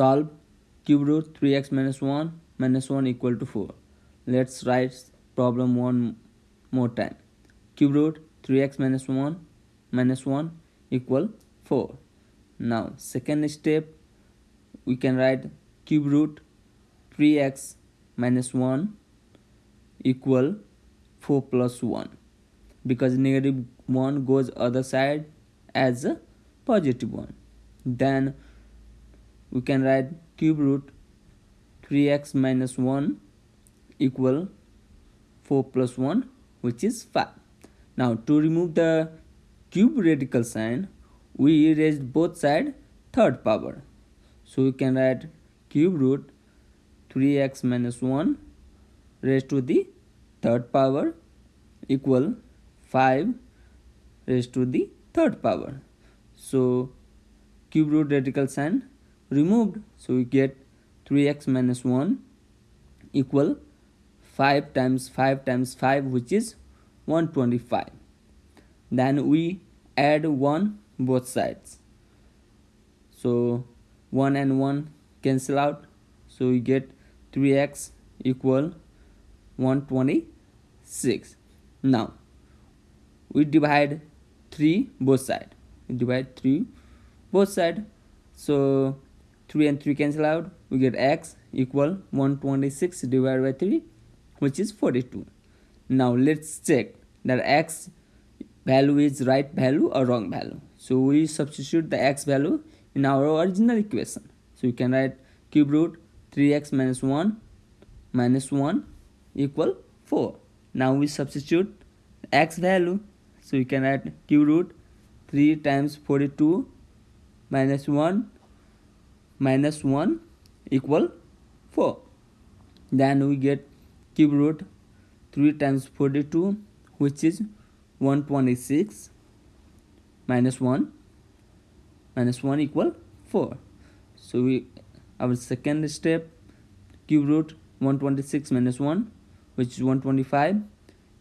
solve cube root 3x minus 1 minus 1 equal to 4 let's write problem one more time. cube root 3x minus 1 minus 1 equal 4 now second step we can write cube root 3x minus 1 equal 4 plus 1 because negative 1 goes other side as a positive 1 then we can write cube root 3x minus 1 equal 4 plus 1 which is 5 now to remove the cube radical sign we raised both side third power. So we can write cube root 3x minus 1 raised to the third power equal 5 raised to the third power. So cube root radical sign removed. So we get 3x minus 1 equal 5 times 5 times 5 which is 125 then we add 1 both sides. So 1 and 1 cancel out. So we get 3x equal 126 now we divide 3 both side. Divide 3 both side. So 3 and 3 cancel out we get x equal 126 divided by 3 which is 42 now let's check that x value is right value or wrong value. So we substitute the x value in our original equation. So you can write cube root 3x minus 1 minus 1 equal 4 now we substitute x value. So you can write cube root 3 times 42 minus 1 minus 1 equal 4 then we get cube root 3 times 42 which is 126 minus 1 minus 1 equal 4 so we our second step cube root 126 minus 1 which is 125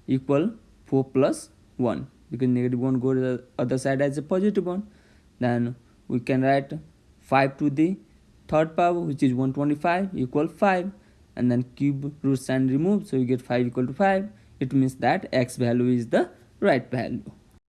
equal 4 plus 1 because negative 1 go to the other side as a positive one. Then we can write 5 to the third power which is 125 equal 5 and then cube root sign remove so you get 5 equal to 5 it means that x value is the right value